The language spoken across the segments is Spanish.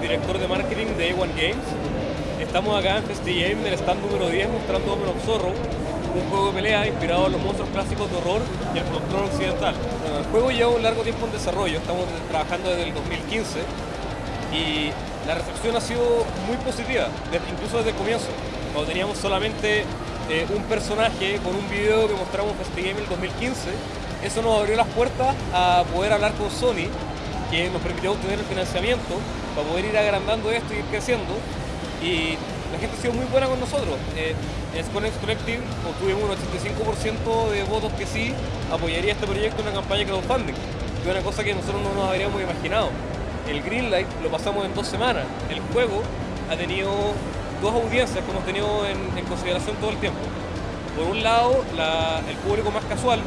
director de marketing de A1 Games. Estamos acá en FestiGame, en el stand número 10, mostrando Omen of Zorro, un juego de pelea inspirado en los monstruos clásicos de horror y el folclore occidental. el juego lleva un largo tiempo en desarrollo, estamos trabajando desde el 2015 y la recepción ha sido muy positiva, incluso desde el comienzo, cuando teníamos solamente eh, un personaje con un video que mostramos en FestiGame en el 2015, eso nos abrió las puertas a poder hablar con Sony que nos permitió obtener el financiamiento para poder ir agrandando esto y ir creciendo. Y la gente ha sido muy buena con nosotros. Eh, en Sconex Collective obtuvimos un 85% de votos que sí apoyaría este proyecto en una campaña de crowdfunding, que es una cosa que nosotros no nos habríamos imaginado. El Greenlight lo pasamos en dos semanas. El juego ha tenido dos audiencias que hemos tenido en, consideración todo el tiempo. Por un lado, el público más casual,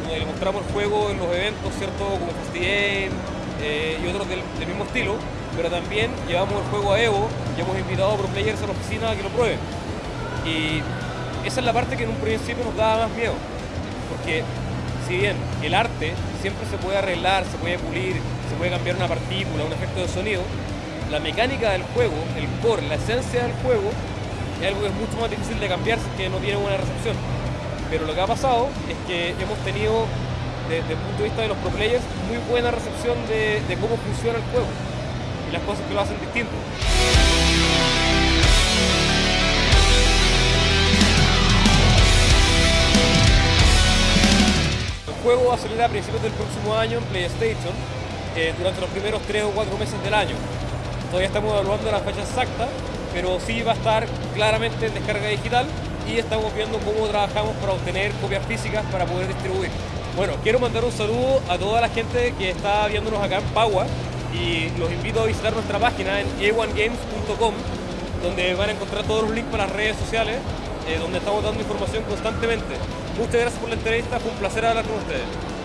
donde le mostramos el juego en los eventos, ¿cierto? Como y otros del, mismo estilo, pero también llevamos el juego a Evo y hemos invitado a pro players a la oficina a que lo prueben. Y esa es la parte que en un principio nos daba más miedo, porque si bien el arte siempre se puede arreglar, se puede pulir, se puede cambiar una partícula, un efecto de sonido, la mecánica del juego, el core, la esencia del juego, es algo que es mucho más difícil de cambiar que no tiene buena recepción. Pero lo que ha pasado es que hemos tenido desde el punto de vista de los pro players, muy buena recepción de, cómo funciona el juego y las cosas que lo hacen distinto. El juego va a salir a principios del próximo año en PlayStation eh, durante los primeros 3 o 4 meses del año. Todavía estamos evaluando la fecha exacta, pero sí va a estar claramente en descarga digital y estamos viendo cómo trabajamos para obtener copias físicas para poder distribuir. Bueno, quiero mandar un saludo a toda la gente que está viéndonos acá en Pagua y los invito a visitar nuestra página en a1games.com donde van a encontrar todos los links para las redes sociales eh, donde estamos dando información constantemente. Muchas gracias por la entrevista, fue un placer hablar con ustedes.